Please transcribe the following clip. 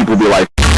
people be like,